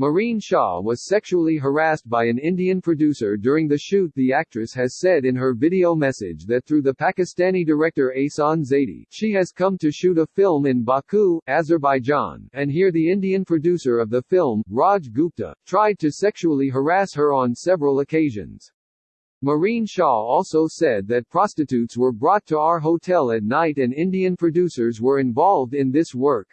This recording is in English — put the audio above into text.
Marine Shaw was sexually harassed by an Indian producer during the shoot the actress has said in her video message that through the Pakistani director Asan Zaidi, she has come to shoot a film in Baku, Azerbaijan, and here the Indian producer of the film, Raj Gupta, tried to sexually harass her on several occasions. Marine Shaw also said that prostitutes were brought to our hotel at night and Indian producers were involved in this work.